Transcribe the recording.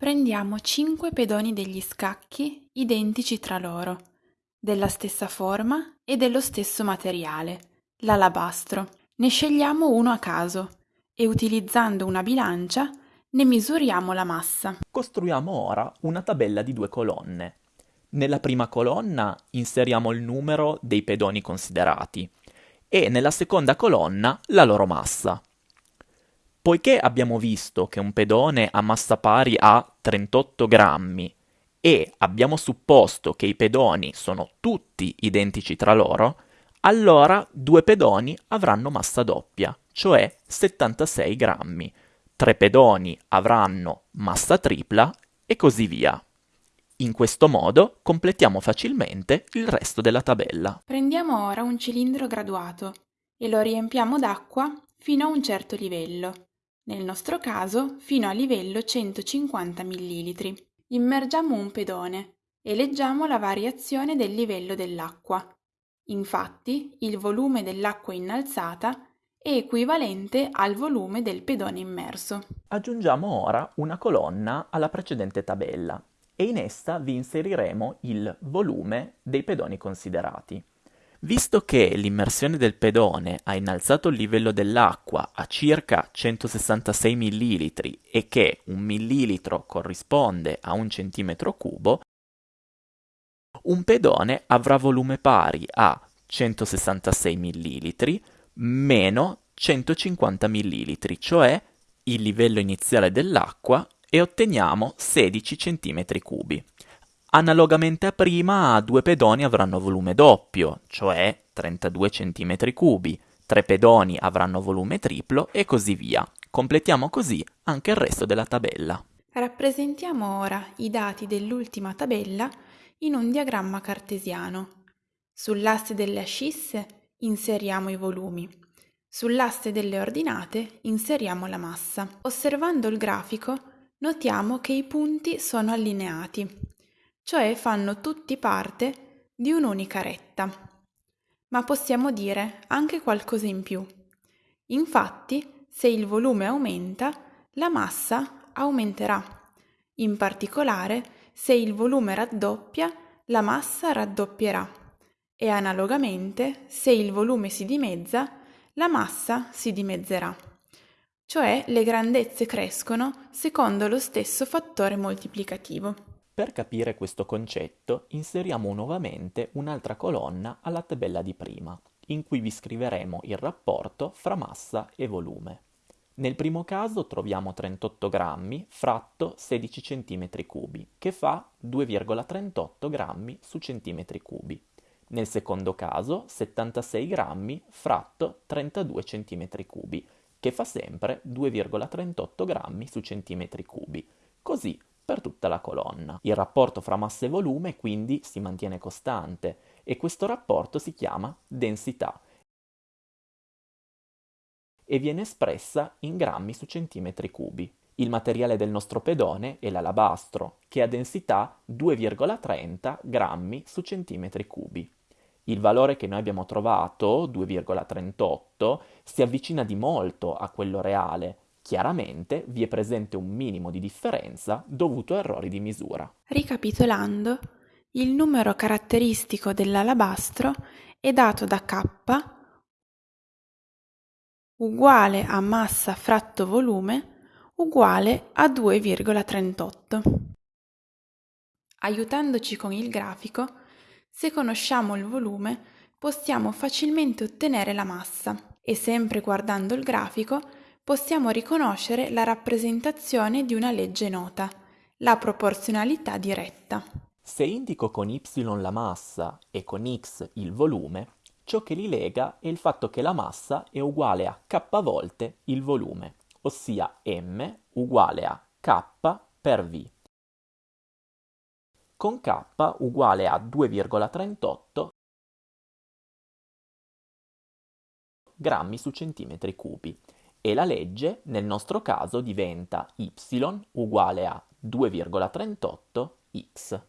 Prendiamo 5 pedoni degli scacchi identici tra loro, della stessa forma e dello stesso materiale, l'alabastro. Ne scegliamo uno a caso e utilizzando una bilancia ne misuriamo la massa. Costruiamo ora una tabella di due colonne. Nella prima colonna inseriamo il numero dei pedoni considerati e nella seconda colonna la loro massa. Poiché abbiamo visto che un pedone ha massa pari a 38 grammi e abbiamo supposto che i pedoni sono tutti identici tra loro, allora due pedoni avranno massa doppia, cioè 76 grammi. Tre pedoni avranno massa tripla e così via. In questo modo completiamo facilmente il resto della tabella. Prendiamo ora un cilindro graduato e lo riempiamo d'acqua fino a un certo livello, nel nostro caso fino a livello 150 ml. Immergiamo un pedone e leggiamo la variazione del livello dell'acqua. Infatti, il volume dell'acqua innalzata è equivalente al volume del pedone immerso. Aggiungiamo ora una colonna alla precedente tabella e in essa vi inseriremo il volume dei pedoni considerati. Visto che l'immersione del pedone ha innalzato il livello dell'acqua a circa 166 ml e che un millilitro corrisponde a un centimetro cubo, un pedone avrà volume pari a 166 ml meno 150 ml, cioè il livello iniziale dell'acqua e otteniamo 16 cm3. Analogamente a prima, due pedoni avranno volume doppio, cioè 32 cm3, tre pedoni avranno volume triplo e così via. Completiamo così anche il resto della tabella. Rappresentiamo ora i dati dell'ultima tabella in un diagramma cartesiano. Sull'asse delle ascisse inseriamo i volumi. Sull'asse delle ordinate inseriamo la massa. Osservando il grafico notiamo che i punti sono allineati, cioè fanno tutti parte di un'unica retta. Ma possiamo dire anche qualcosa in più. Infatti, se il volume aumenta, la massa aumenterà. In particolare, se il volume raddoppia, la massa raddoppierà. E analogamente, se il volume si dimezza, la massa si dimezzerà cioè le grandezze crescono secondo lo stesso fattore moltiplicativo. Per capire questo concetto inseriamo nuovamente un'altra colonna alla tabella di prima, in cui vi scriveremo il rapporto fra massa e volume. Nel primo caso troviamo 38 grammi fratto 16 cm3, che fa 2,38 grammi su centimetri cubi. Nel secondo caso 76 grammi fratto 32 cm3, che fa sempre 2,38 grammi su centimetri cubi. Così per tutta la colonna. Il rapporto fra massa e volume quindi si mantiene costante e questo rapporto si chiama densità e viene espressa in grammi su centimetri cubi. Il materiale del nostro pedone è l'alabastro, che ha densità 2,30 grammi su centimetri cubi. Il valore che noi abbiamo trovato, 2,38, si avvicina di molto a quello reale. Chiaramente vi è presente un minimo di differenza dovuto a errori di misura. Ricapitolando, il numero caratteristico dell'alabastro è dato da K uguale a massa fratto volume uguale a 2,38. Aiutandoci con il grafico, se conosciamo il volume, possiamo facilmente ottenere la massa e sempre guardando il grafico possiamo riconoscere la rappresentazione di una legge nota, la proporzionalità diretta. Se indico con y la massa e con x il volume, ciò che li lega è il fatto che la massa è uguale a k volte il volume, ossia m uguale a k per v con K uguale a 2,38 grammi su centimetri cubi e la legge nel nostro caso diventa y uguale a 2,38 x.